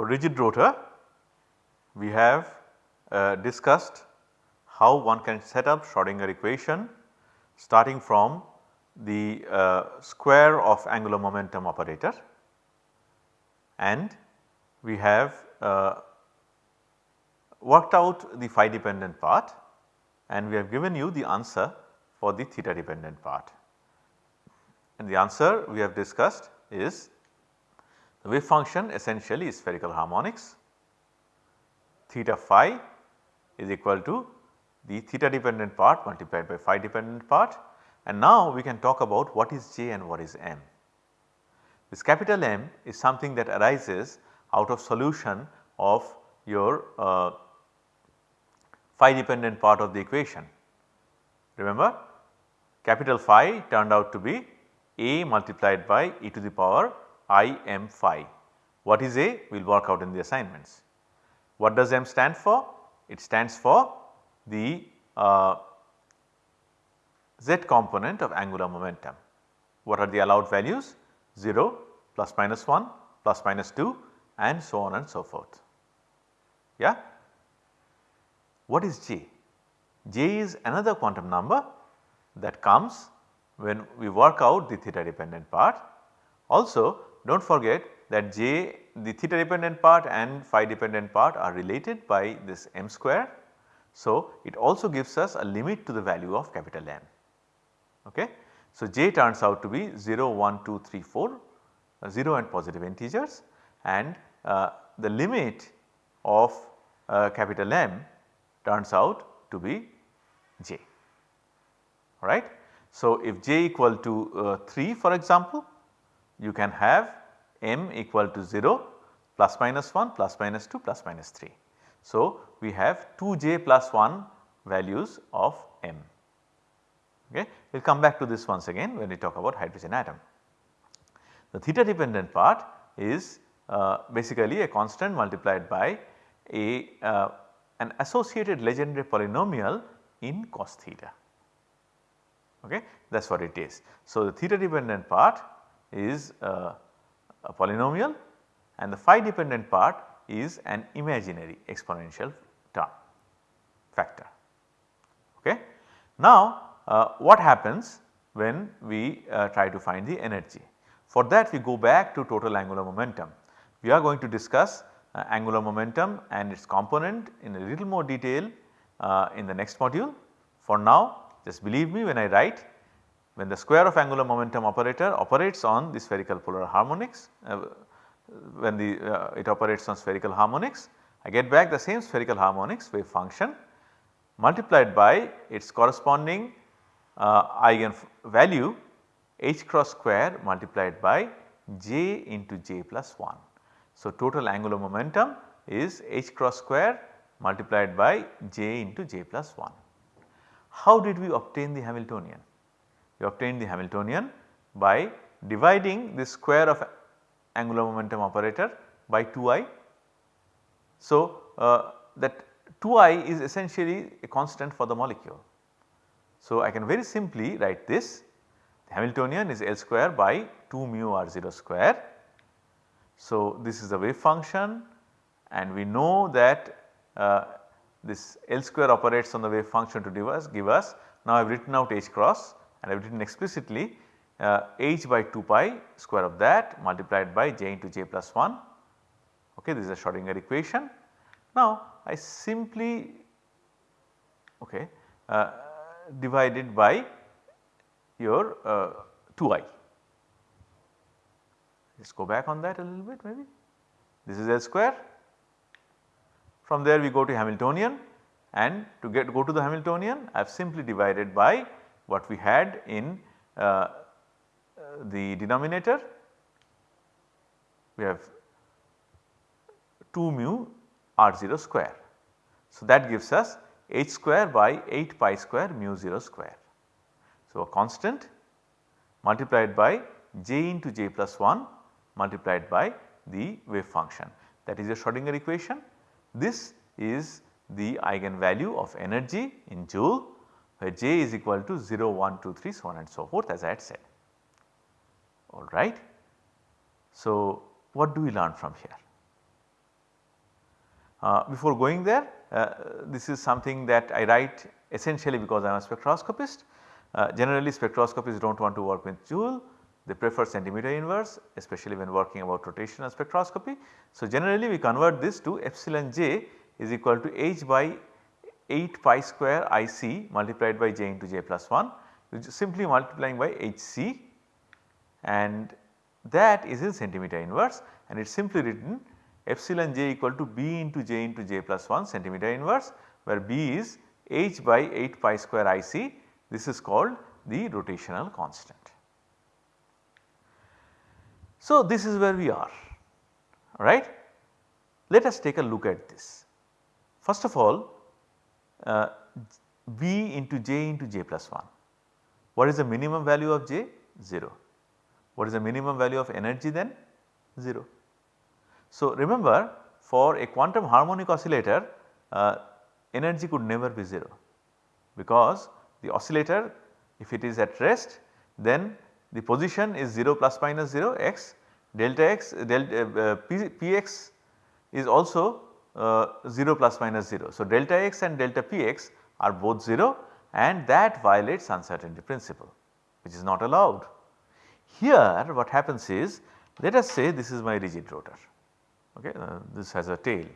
For rigid rotor we have uh, discussed how one can set up Schrodinger equation starting from the uh, square of angular momentum operator and we have uh, worked out the phi dependent part and we have given you the answer for the theta dependent part. And the answer we have discussed is the wave function essentially is spherical harmonics theta phi is equal to the theta dependent part multiplied by phi dependent part and now we can talk about what is J and what is M. This capital M is something that arises out of solution of your uh, phi dependent part of the equation. Remember capital phi turned out to be a multiplied by e to the power i m phi. What is a? We will work out in the assignments. What does m stand for? It stands for the uh, z component of angular momentum. What are the allowed values? 0, plus minus 1, plus minus 2 and so on and so forth. Yeah. What is j? j is another quantum number that comes when we work out the theta dependent part. Also do not forget that j the theta dependent part and phi dependent part are related by this m square. So, it also gives us a limit to the value of capital M. Okay. So, j turns out to be 0, 1, 2, 3, 4 uh, 0 and positive integers and uh, the limit of uh, capital M turns out to be j alright. So, if j equal to uh, 3 for example you can have m equal to 0 plus minus 1 plus minus 2 plus minus 3. So, we have 2j plus 1 values of m. Okay. We will come back to this once again when we talk about hydrogen atom. The theta dependent part is uh, basically a constant multiplied by a uh, an associated Legendre polynomial in cos theta okay that is what it is. So, the theta dependent part is uh, a polynomial and the phi dependent part is an imaginary exponential term factor. Okay. Now, uh, what happens when we uh, try to find the energy? For that we go back to total angular momentum. We are going to discuss uh, angular momentum and its component in a little more detail uh, in the next module. For now just believe me when I write when the square of angular momentum operator operates on the spherical polar harmonics uh, when the uh, it operates on spherical harmonics I get back the same spherical harmonics wave function multiplied by its corresponding uh, eigen value h cross square multiplied by j into j plus 1. So, total angular momentum is h cross square multiplied by j into j plus 1. How did we obtain the Hamiltonian? We obtained the Hamiltonian by dividing the square of angular momentum operator by 2i. So, uh, that 2i is essentially a constant for the molecule. So, I can very simply write this the Hamiltonian is L square by 2 mu r 0 square. So, this is the wave function and we know that uh, this L square operates on the wave function to give us, give us now I have written out h cross and I have written explicitly uh, h by 2 pi square of that multiplied by j into j plus 1 okay this is a Schrodinger equation. Now I simply okay uh, divided by your uh, 2i. Let's go back on that a little bit maybe. This is L square from there we go to Hamiltonian and to get go to the Hamiltonian I have simply divided by what we had in uh, uh, the denominator. We have 2 mu r 0 square. So, that gives us h square by 8 pi square mu 0 square. So, a constant multiplied by j into j plus 1 multiplied by the wave function that is a Schrodinger equation this is the eigenvalue of energy in joule where J is equal to 0, 1, 2, 3 so on and so forth as I had said alright. So, what do we learn from here? Uh, before going there uh, this is something that I write essentially because I am a spectroscopist. Uh, generally spectroscopists do not want to work with joule they prefer centimeter inverse especially when working about rotational spectroscopy. So, generally we convert this to epsilon j is equal to h by 8 pi square IC multiplied by j into j plus 1 which is simply multiplying by HC and that is in centimeter inverse and it is simply written epsilon j equal to b into j into j plus 1 centimeter inverse where b is h by 8 pi square IC this is called the rotational constant. So, this is where we are right. Let us take a look at this. First of all uh, b into j into j plus 1. What is the minimum value of j? 0. What is the minimum value of energy then? 0. So, remember for a quantum harmonic oscillator uh, energy could never be 0 because the oscillator if it is at rest then the position is 0 plus minus 0 x delta x delta uh, p, px is also uh, 0 plus minus 0. So, delta x and delta px are both 0 and that violates uncertainty principle which is not allowed. Here what happens is let us say this is my rigid rotor okay uh, this has a tail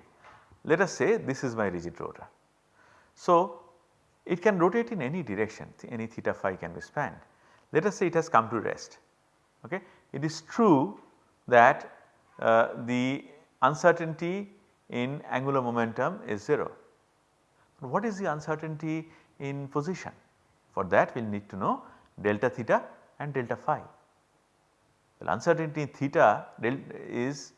let us say this is my rigid rotor. So, it can rotate in any direction any theta phi can be spanned let us say it has come to rest okay. It is true that uh, the uncertainty in angular momentum is 0. What is the uncertainty in position? For that we will need to know delta theta and delta phi. Well uncertainty in theta is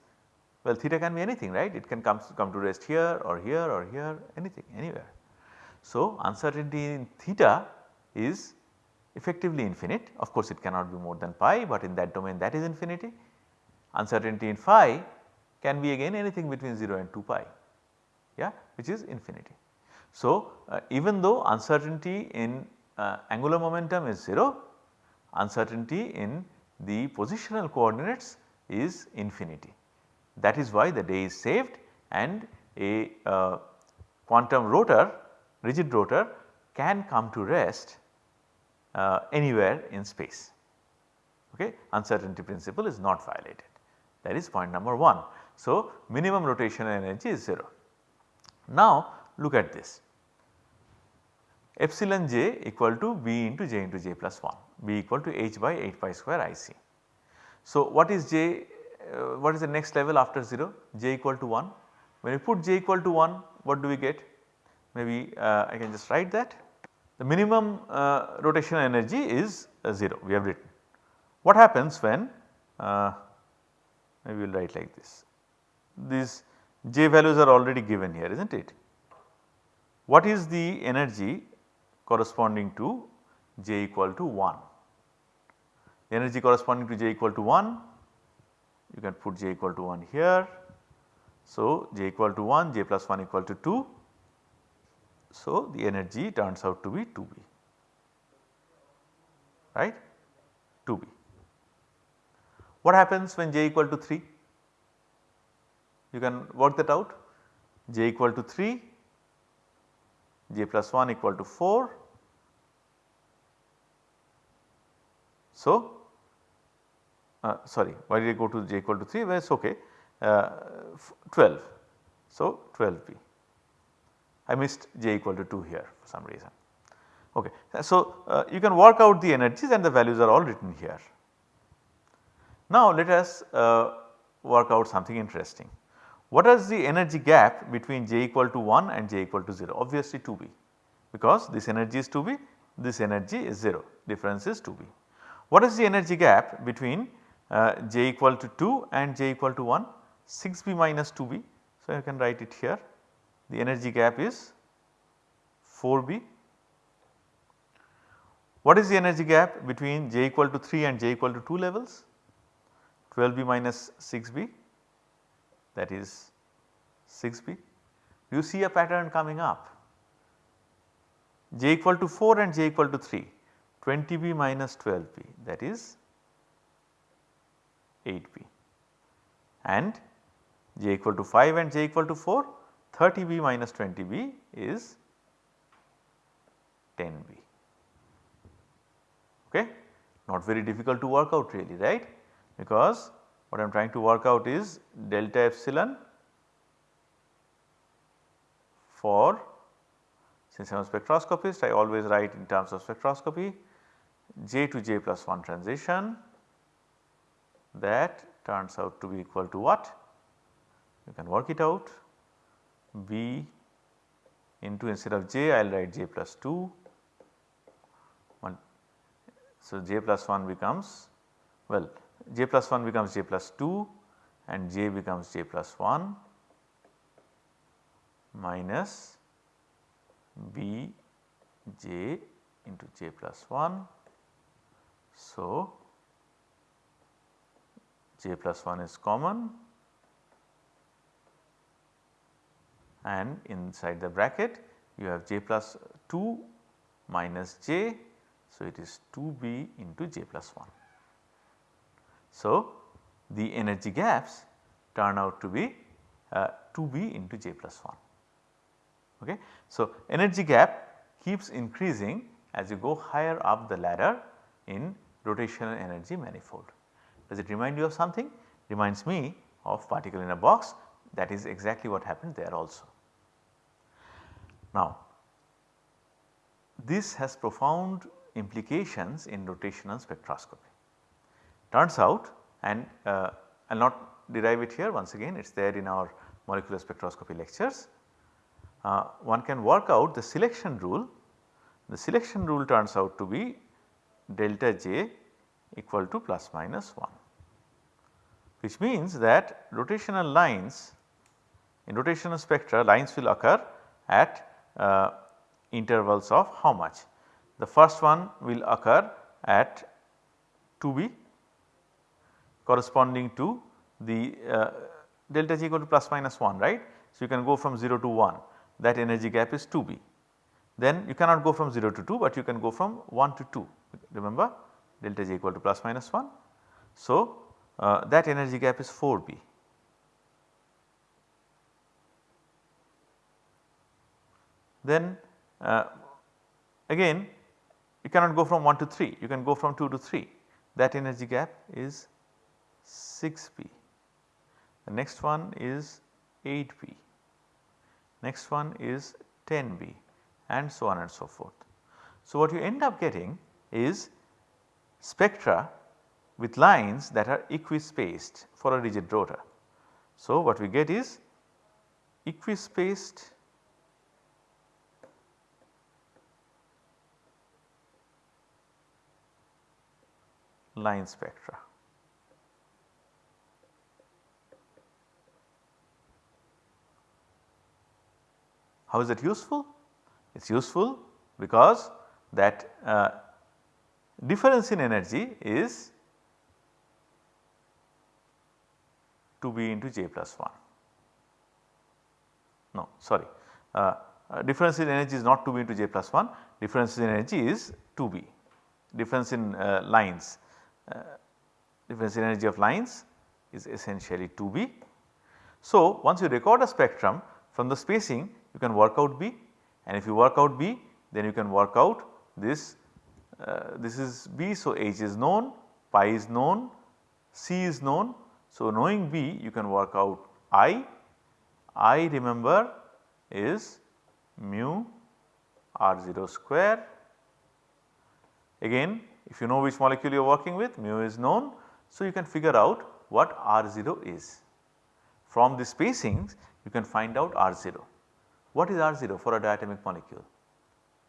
well theta can be anything right it can come, come to rest here or here or here anything anywhere. So uncertainty in theta is effectively infinite of course it cannot be more than pi but in that domain that is infinity uncertainty in phi can be again anything between 0 and 2 pi yeah which is infinity. So, uh, even though uncertainty in uh, angular momentum is 0 uncertainty in the positional coordinates is infinity. That is why the day is saved and a uh, quantum rotor rigid rotor can come to rest uh, anywhere in space okay uncertainty principle is not violated. That is point number 1. So, minimum rotational energy is 0. Now, look at this epsilon j equal to b into j into j plus 1 b equal to h by 8 pi square i c. So, what is j uh, what is the next level after 0 j equal to 1 when we put j equal to 1 what do we get maybe uh, I can just write that the minimum uh, rotational energy is uh, 0 we have written. What happens when uh, maybe we will write like this. These J values are already given here is not it. What is the energy corresponding to J equal to 1? The energy corresponding to J equal to 1 you can put J equal to 1 here. So, J equal to 1 J plus 1 equal to 2. So, the energy turns out to be 2B right 2B. What happens when j equal to 3? You can work that out j equal to 3, j plus 1 equal to 4. So, uh, sorry why did I go to j equal to 3 well it is ok uh, 12. So, 12b I missed j equal to 2 here for some reason. Okay. So, uh, you can work out the energies and the values are all written here. Now let us uh, work out something interesting. What is the energy gap between j equal to 1 and j equal to 0? Obviously 2b because this energy is 2b, this energy is 0, difference is 2b. What is the energy gap between uh, j equal to 2 and j equal to 1? 6b minus 2b. So, you can write it here. The energy gap is 4b. What is the energy gap between j equal to 3 and j equal to 2 levels? 12b minus 6b that is 6b. You see a pattern coming up. J equal to 4 and j equal to 3 20b minus 12b that is 8b and j equal to 5 and j equal to 4 30B minus 20B is 10B okay. Not very difficult to work out really right? Because what I am trying to work out is delta epsilon for since I am a spectroscopist I always write in terms of spectroscopy j to j plus 1 transition that turns out to be equal to what? You can work it out b into instead of j I will write j plus 2 1. so, j plus 1 becomes well j plus 1 becomes j plus 2 and j becomes j plus 1 minus b j into j plus 1. So, j plus 1 is common and inside the bracket you have j plus 2 minus j so, it is 2b into j plus 1. So, the energy gaps turn out to be uh, 2b into j plus 1. Okay. So, energy gap keeps increasing as you go higher up the ladder in rotational energy manifold. Does it remind you of something? Reminds me of particle in a box that is exactly what happened there also. Now, this has profound implications in rotational spectroscopy. Turns out and uh, I will not derive it here once again it is there in our molecular spectroscopy lectures. Uh, one can work out the selection rule. The selection rule turns out to be delta j equal to plus minus 1 which means that rotational lines in rotational spectra lines will occur at uh, intervals of how much the first one will occur at 2b corresponding to the uh, delta g equal to plus minus 1 right. So, you can go from 0 to 1 that energy gap is 2b. Then you cannot go from 0 to 2 but you can go from 1 to 2 remember delta g equal to plus minus 1. So, uh, that energy gap is 4b. Then uh, again you cannot go from 1 to 3, you can go from 2 to 3 that energy gap is 6b. The next one is 8b, next one is 10b and so on and so forth. So, what you end up getting is spectra with lines that are equispaced for a rigid rotor. So, what we get is equispaced line spectra. How is that useful? It is useful because that uh, difference in energy is 2b into j plus 1. No sorry uh, uh, difference in energy is not 2b into j plus 1 difference in energy is 2b difference in uh, lines uh, difference in energy of lines is essentially 2b. So, once you record a spectrum from the spacing you can work out B and if you work out B then you can work out this uh, this is B. So, H is known, pi is known, C is known. So, knowing B you can work out I, I remember is mu r0 square. Again if you know which molecule you are working with mu is known. So, you can figure out what R0 is. From the spacings you can find out R0. What is R0 for a diatomic molecule?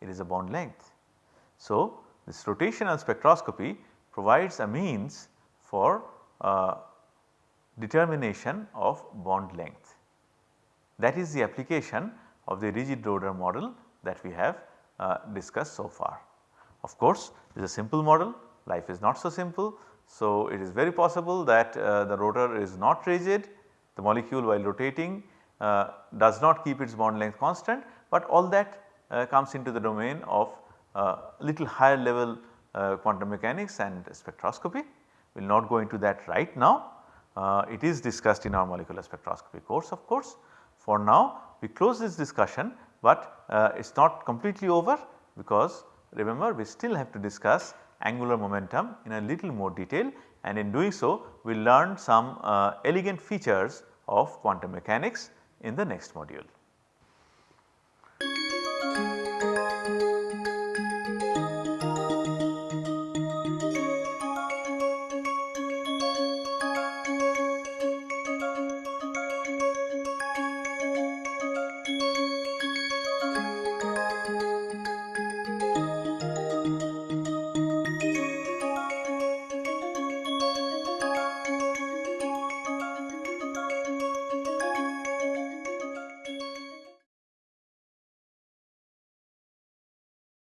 It is a bond length. So, this rotational spectroscopy provides a means for uh, determination of bond length. That is the application of the rigid rotor model that we have uh, discussed so far. Of course, it is a simple model life is not so simple. So, it is very possible that uh, the rotor is not rigid the molecule while rotating uh, does not keep its bond length constant, but all that uh, comes into the domain of uh, little higher level uh, quantum mechanics and spectroscopy. We will not go into that right now. Uh, it is discussed in our molecular spectroscopy course of course. For now we close this discussion, but uh, it is not completely over because remember we still have to discuss angular momentum in a little more detail and in doing so we will learn some elegant features of quantum mechanics in the next module.